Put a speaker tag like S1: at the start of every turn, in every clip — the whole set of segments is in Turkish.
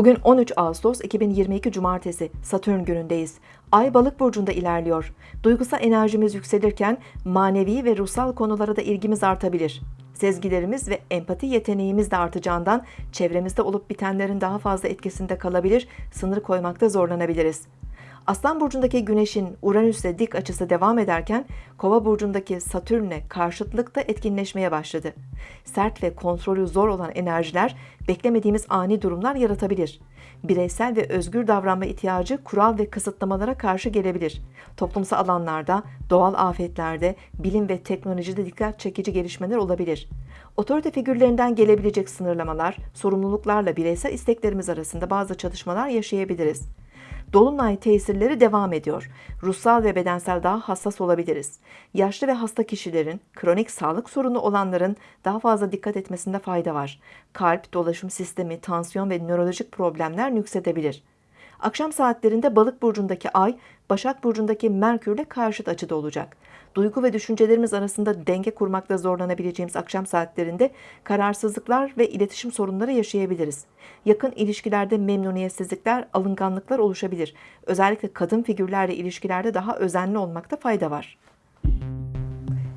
S1: Bugün 13 Ağustos 2022 Cumartesi Satürn günündeyiz. Ay balık burcunda ilerliyor. Duygusal enerjimiz yükselirken manevi ve ruhsal konulara da ilgimiz artabilir. Sezgilerimiz ve empati yeteneğimiz de artacağından çevremizde olup bitenlerin daha fazla etkisinde kalabilir, sınır koymakta zorlanabiliriz. Aslan burcundaki Güneş'in Uranüs'le dik açısı devam ederken Kova burcundaki Satürn'le karşıtlık da etkinleşmeye başladı. Sert ve kontrolü zor olan enerjiler beklemediğimiz ani durumlar yaratabilir. Bireysel ve özgür davranma ihtiyacı kural ve kısıtlamalara karşı gelebilir. Toplumsal alanlarda, doğal afetlerde, bilim ve teknolojide dikkat çekici gelişmeler olabilir. Otorite figürlerinden gelebilecek sınırlamalar, sorumluluklarla bireysel isteklerimiz arasında bazı çatışmalar yaşayabiliriz. Dolunay tesirleri devam ediyor. Ruhsal ve bedensel daha hassas olabiliriz. Yaşlı ve hasta kişilerin, kronik sağlık sorunu olanların daha fazla dikkat etmesinde fayda var. Kalp, dolaşım sistemi, tansiyon ve nörolojik problemler nüksedebilir. Akşam saatlerinde Balık burcundaki Ay, Başak burcundaki Merkürle karşıt açıda olacak. Duygu ve düşüncelerimiz arasında denge kurmakta zorlanabileceğimiz akşam saatlerinde kararsızlıklar ve iletişim sorunları yaşayabiliriz. Yakın ilişkilerde memnuniyetsizlikler, alınganlıklar oluşabilir. Özellikle kadın figürlerle ilişkilerde daha özenli olmakta fayda var.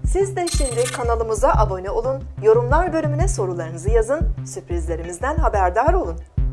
S1: Siz de şimdi kanalımıza abone olun, yorumlar bölümüne sorularınızı yazın, sürprizlerimizden haberdar olun.